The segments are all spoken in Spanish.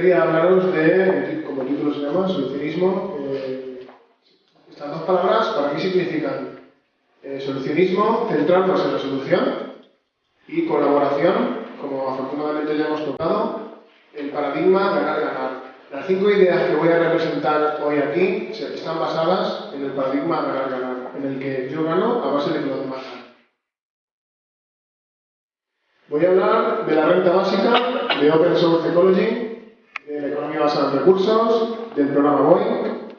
Quería hablaros de, como título se llama, solucionismo. Eh, estas dos palabras para mí significan eh, solucionismo, centrarnos en la solución y colaboración, como afortunadamente ya hemos tocado, el paradigma ganar-ganar. Las cinco ideas que voy a representar hoy aquí están basadas en el paradigma ganar-ganar, en el que yo gano a base de que los demás. Voy a hablar de la renta básica, de Open Source Ecology, economía basada en recursos, del programa Boeing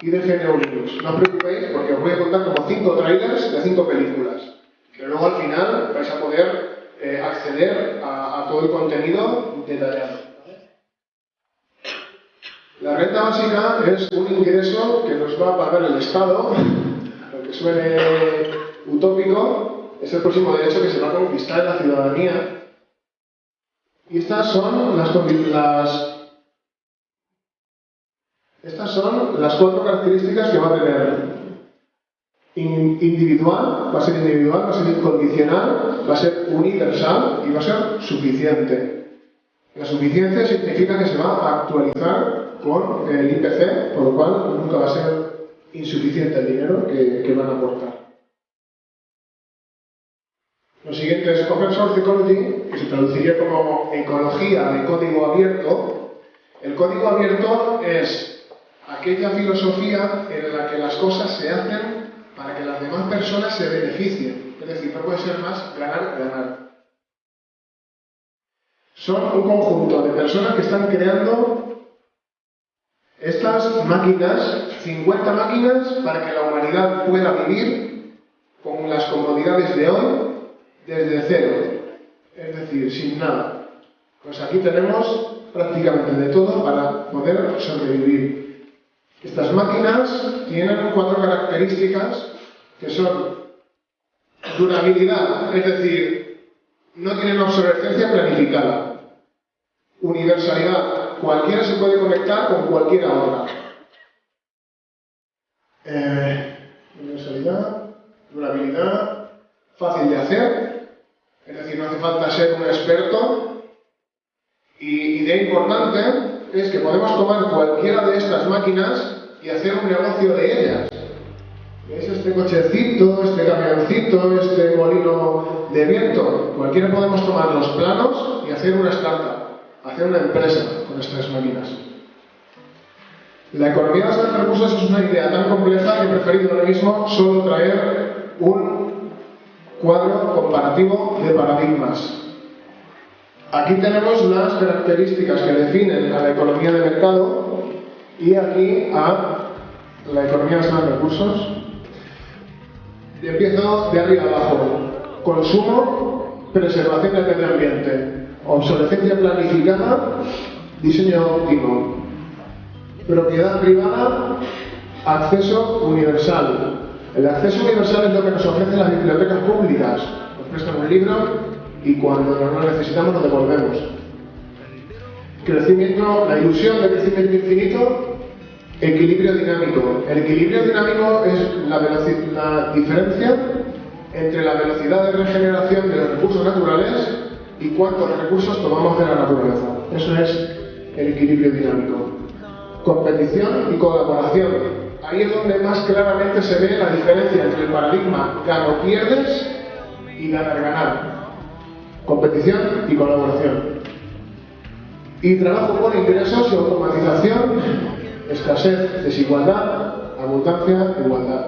y de GNU Linux. No os preocupéis porque os voy a contar como cinco trailers de cinco películas, que luego al final vais a poder eh, acceder a, a todo el contenido detallado. La renta básica es un ingreso que nos va a pagar el Estado, aunque suene utópico, es el próximo derecho que se va a conquistar en la ciudadanía. Y estas son las, las, estas son las cuatro características que va a tener. Individual, va a ser individual, va a ser incondicional, va a ser universal y va a ser suficiente. La suficiencia significa que se va a actualizar con el IPC, por lo cual nunca va a ser insuficiente el dinero que, que van a aportar. Lo siguiente es Open Source Ecology, que se traduciría como ecología de código abierto. El código abierto es aquella filosofía en la que las cosas se hacen para que las demás personas se beneficien. Es decir, no puede ser más ganar-ganar. Son un conjunto de personas que están creando estas máquinas, 50 máquinas, para que la humanidad pueda vivir con las comodidades de hoy desde cero, es decir, sin nada. Pues aquí tenemos prácticamente de todo para poder sobrevivir. Estas máquinas tienen cuatro características que son durabilidad, es decir, no tienen obsolescencia planificada. Universalidad, cualquiera se puede conectar con cualquier hora. Eh, universalidad, durabilidad, fácil de hacer, es decir, no hace falta ser un experto. Y idea importante es que podemos tomar cualquiera de estas máquinas y hacer un negocio de ellas. ¿Veis este cochecito, este camioncito, este molino de viento? Cualquiera podemos tomar los planos y hacer una startup, hacer una empresa con estas máquinas. La economía de los recursos es una idea tan compleja que he preferido ahora mismo solo traer un cuadro comparativo de paradigmas. Aquí tenemos las características que definen a la economía de mercado y aquí a la economía de los recursos. empiezo de arriba abajo. Consumo, preservación del medio ambiente, obsolescencia planificada, diseño óptimo, propiedad privada, acceso universal, el acceso universal es lo que nos ofrecen las bibliotecas públicas. Nos prestan un libro y cuando no lo necesitamos lo devolvemos. Crecimiento, la ilusión de crecimiento infinito, equilibrio dinámico. El equilibrio dinámico es la, la diferencia entre la velocidad de regeneración de los recursos naturales y cuántos recursos tomamos de la naturaleza. Eso es el equilibrio dinámico. Competición y colaboración ahí es donde más claramente se ve la diferencia entre el paradigma gano-pierdes y ganar-ganar. Competición y colaboración. Y trabajo por ingresos y automatización, escasez, desigualdad, abundancia, igualdad.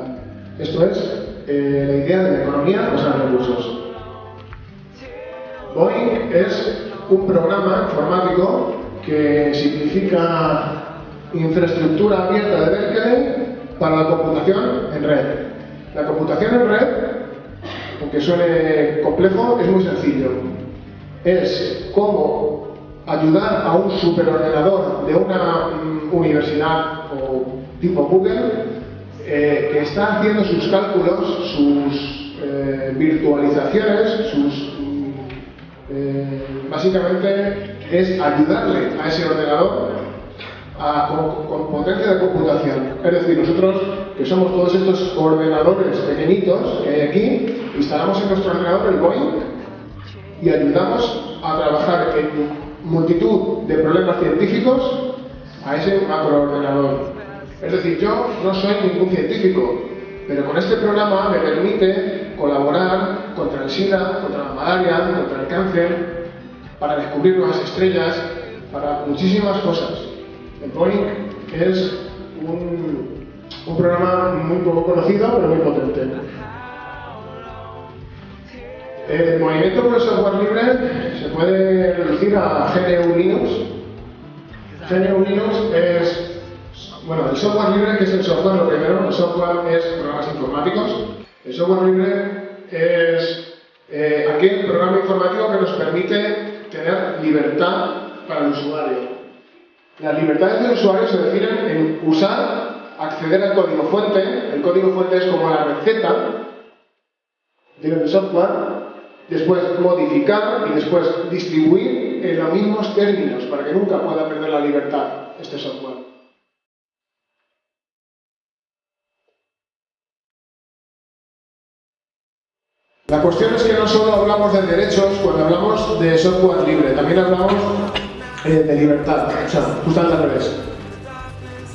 Esto es eh, la idea de la economía basada en recursos. Boeing es un programa informático que significa infraestructura abierta de Berkeley para la computación en red. La computación en red, aunque suene complejo, es muy sencillo. Es cómo ayudar a un superordenador de una mm, universidad o tipo Google eh, que está haciendo sus cálculos, sus eh, virtualizaciones, sus mm, eh, básicamente es ayudarle a ese ordenador con, potencia de computación. Es decir, nosotros, que somos todos estos ordenadores pequeñitos que hay aquí, instalamos en nuestro ordenador el Boeing y ayudamos a trabajar en multitud de problemas científicos a ese macroordenador. Es decir, yo no soy ningún científico, pero con este programa me permite colaborar contra el SIDA, contra la malaria, contra el cáncer, para descubrir nuevas estrellas, para muchísimas cosas. El Boeing es un, un programa muy poco conocido, pero muy potente. El movimiento por el software libre se puede reducir a GNU Linux. GNU Linux es, bueno, el software libre, que es el software, lo primero, el software es programas informáticos. El software libre es eh, aquel programa informático que nos permite tener libertad para el usuario. Las libertades del usuario se definen en usar, acceder al código fuente, el código fuente es como la receta del software, después modificar y después distribuir en los mismos términos para que nunca pueda perder la libertad este software. La cuestión es que no solo hablamos de derechos cuando hablamos de software libre, también hablamos eh, de libertad, o sea, justamente al revés.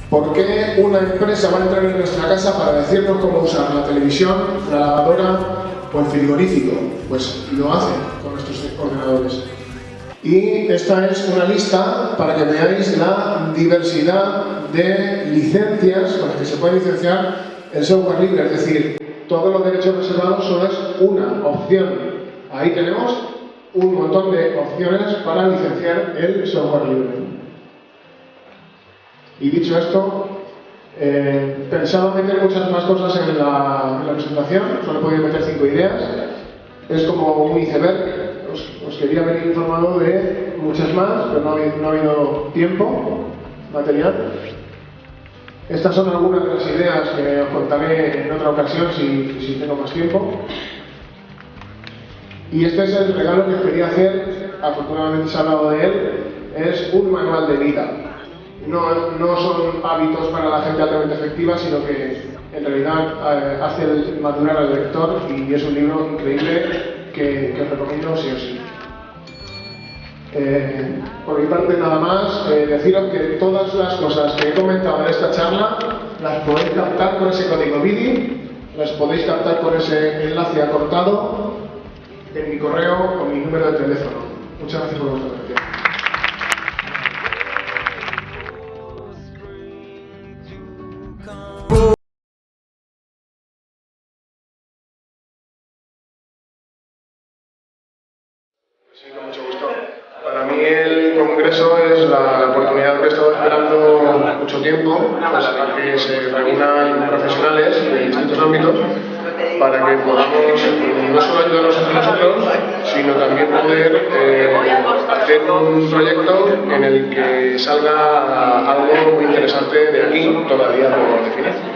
¿Por qué una empresa va a entrar en nuestra casa para decirnos cómo usar la televisión, la lavadora o el frigorífico? Pues lo hacen con nuestros ordenadores. Y esta es una lista para que veáis la diversidad de licencias con las que se puede licenciar el software libre, es decir, todos los derechos reservados solo es una opción. Ahí tenemos un montón de opciones para licenciar el software libre. Y dicho esto, eh, pensaba meter muchas más cosas en la, presentación, solo he podido meter cinco ideas. Es como un iceberg, os, quería haber informado de muchas más, pero no ha, habido tiempo material. Estas son algunas de las ideas que os contaré en otra ocasión si, si tengo más tiempo. Y este es el regalo que quería hacer, afortunadamente se ha hablado de él, es un manual de vida. No, no son hábitos para la gente altamente efectiva, sino que en realidad eh, hace madurar al lector y es un libro increíble que, que os recomiendo sí o sí. Eh, por mi parte nada más, eh, deciros que todas las cosas que he comentado en esta charla las podéis captar con ese código BIDI, las podéis captar con ese enlace acortado en mi correo o mi número de teléfono. Muchas gracias por vuestra atención. He estado esperando mucho tiempo, pues, para que se reúnan profesionales de distintos ámbitos para que podamos no solo ayudarnos entre nosotros, sino también poder eh, hacer un proyecto en el que salga algo muy interesante de aquí, todavía por definir.